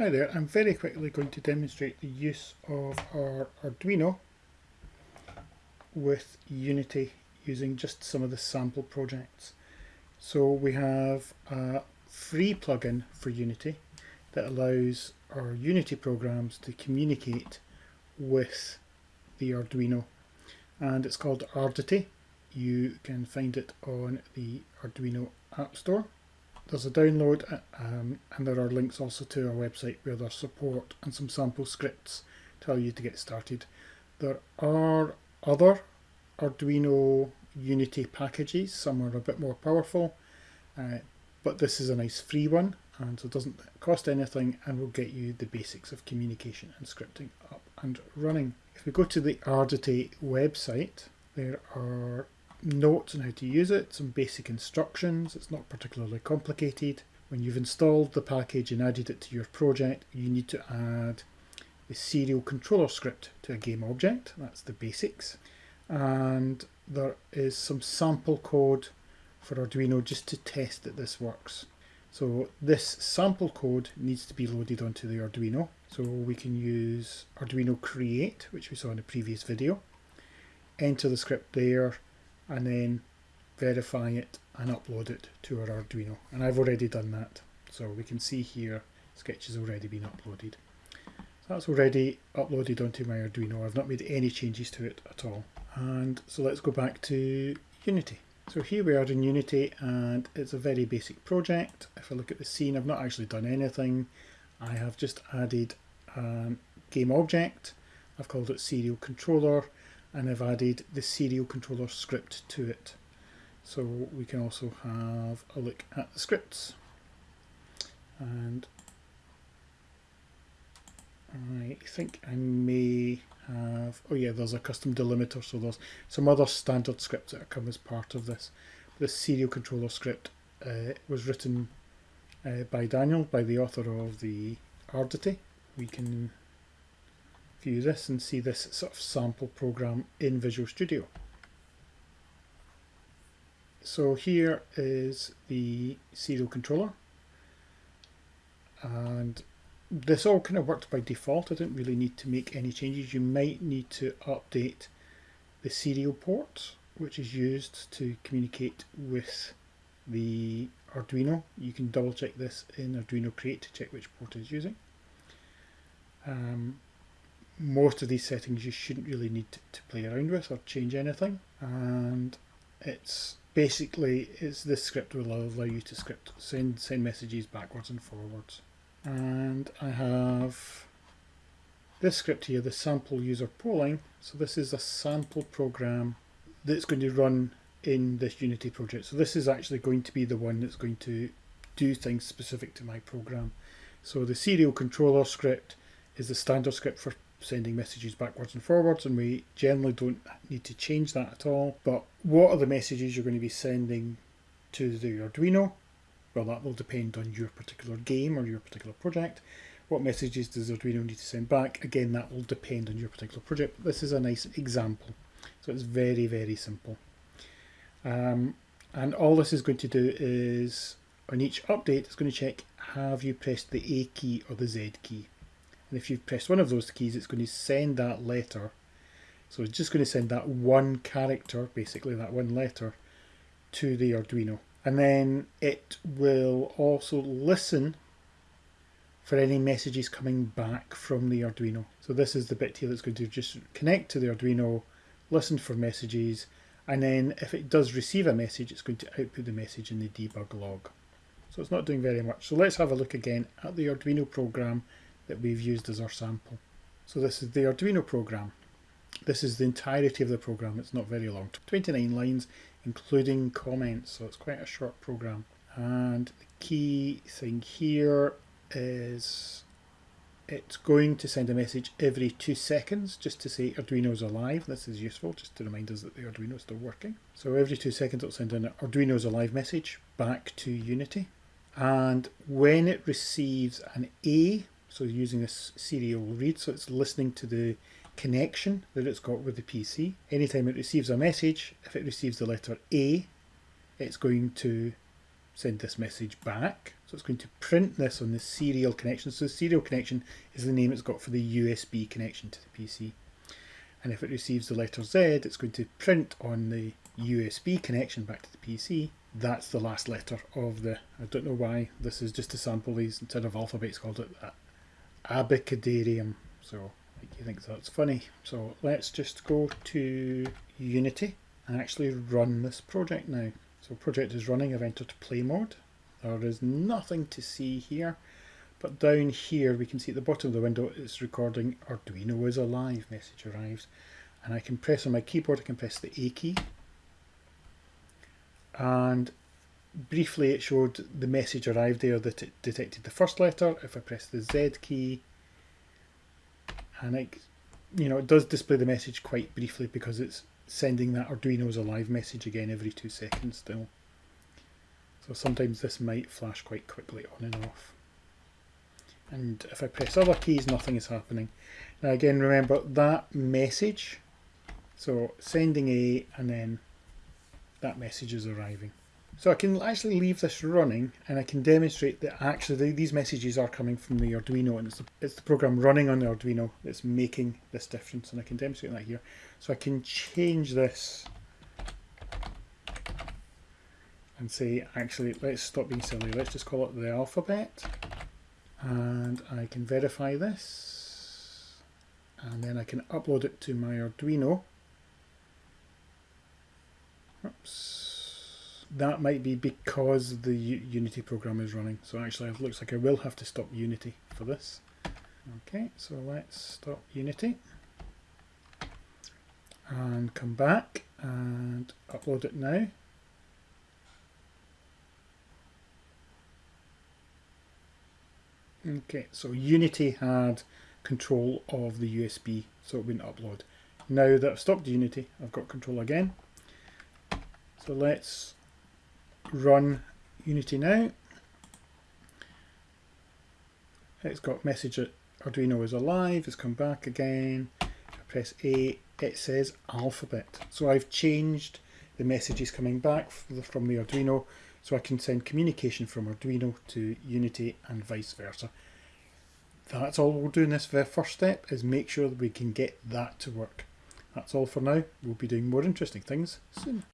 Hi there, I'm very quickly going to demonstrate the use of our Arduino with Unity using just some of the sample projects. So we have a free plugin for Unity that allows our Unity programs to communicate with the Arduino and it's called Ardity. You can find it on the Arduino App Store there's a download uh, um, and there are links also to our website where there's support and some sample scripts allow you to get started. There are other Arduino Unity packages, some are a bit more powerful, uh, but this is a nice free one and so it doesn't cost anything and will get you the basics of communication and scripting up and running. If we go to the Ardity website, there are notes on how to use it, some basic instructions. It's not particularly complicated. When you've installed the package and added it to your project, you need to add the serial controller script to a game object. That's the basics. And there is some sample code for Arduino just to test that this works. So this sample code needs to be loaded onto the Arduino. So we can use Arduino create, which we saw in the previous video. Enter the script there and then verify it and upload it to our Arduino. And I've already done that. So we can see here Sketch has already been uploaded. So that's already uploaded onto my Arduino. I've not made any changes to it at all. And so let's go back to Unity. So here we are in Unity and it's a very basic project. If I look at the scene, I've not actually done anything. I have just added a game object. I've called it serial controller and I've added the serial controller script to it. So we can also have a look at the scripts. And I think I may have, oh yeah, there's a custom delimiter, so there's some other standard scripts that come as part of this. The serial controller script uh, was written uh, by Daniel, by the author of the Ardity. We can view this and see this sort of sample program in Visual Studio. So here is the serial controller and this all kind of worked by default. I didn't really need to make any changes. You might need to update the serial port which is used to communicate with the Arduino. You can double check this in Arduino Create to check which port is using. Um, most of these settings you shouldn't really need to play around with or change anything. And it's basically it's this script will allow you to script send send messages backwards and forwards. And I have this script here the sample user polling. So this is a sample program that's going to run in this Unity project. So this is actually going to be the one that's going to do things specific to my program. So the serial controller script is the standard script for sending messages backwards and forwards and we generally don't need to change that at all. But what are the messages you're going to be sending to the Arduino? Well, that will depend on your particular game or your particular project. What messages does Arduino need to send back? Again, that will depend on your particular project. This is a nice example. So it's very, very simple. Um, and all this is going to do is, on each update, it's going to check, have you pressed the A key or the Z key? And if you press one of those keys it's going to send that letter. So it's just going to send that one character basically that one letter to the Arduino. And then it will also listen for any messages coming back from the Arduino. So this is the bit here that's going to just connect to the Arduino listen for messages and then if it does receive a message it's going to output the message in the debug log. So it's not doing very much. So let's have a look again at the Arduino program that we've used as our sample. So this is the Arduino program. This is the entirety of the program, it's not very long, 29 lines including comments, so it's quite a short program. And the key thing here is it's going to send a message every two seconds just to say Arduino's alive. This is useful just to remind us that the Arduino is still working. So every two seconds it'll send an Arduino's alive message back to Unity. And when it receives an A so using this serial read, so it's listening to the connection that it's got with the PC. Anytime it receives a message, if it receives the letter A, it's going to send this message back. So it's going to print this on the serial connection. So serial connection is the name it's got for the USB connection to the PC. And if it receives the letter Z, it's going to print on the USB connection back to the PC. That's the last letter of the, I don't know why, this is just to sample these, instead of alphabets called it that, Abecedarium. So you think that's funny. So let's just go to Unity and actually run this project now. So project is running, I've entered play mode. There is nothing to see here, but down here we can see at the bottom of the window it's recording Arduino is alive, message arrives. And I can press on my keyboard, I can press the A key. And briefly it showed the message arrived there that it detected the first letter. If I press the Z key, and it, you know, it does display the message quite briefly because it's sending that Arduino's alive message again every two seconds still. So sometimes this might flash quite quickly on and off. And if I press other keys, nothing is happening. Now again, remember that message, so sending A and then that message is arriving. So I can actually leave this running and I can demonstrate that actually these messages are coming from the Arduino and it's the, it's the program running on the Arduino that's making this difference and I can demonstrate that here. So I can change this and say actually let's stop being silly, let's just call it the alphabet and I can verify this and then I can upload it to my Arduino. Oops that might be because the Unity program is running. So actually it looks like I will have to stop Unity for this. Okay, so let's stop Unity and come back and upload it now. Okay, so Unity had control of the USB, so it wouldn't upload. Now that I've stopped Unity, I've got control again. So let's run Unity now. It's got message that Arduino is alive, it's come back again. I press A, it says alphabet. So I've changed the messages coming back from the Arduino so I can send communication from Arduino to Unity and vice versa. That's all we'll do in this first step is make sure that we can get that to work. That's all for now. We'll be doing more interesting things soon.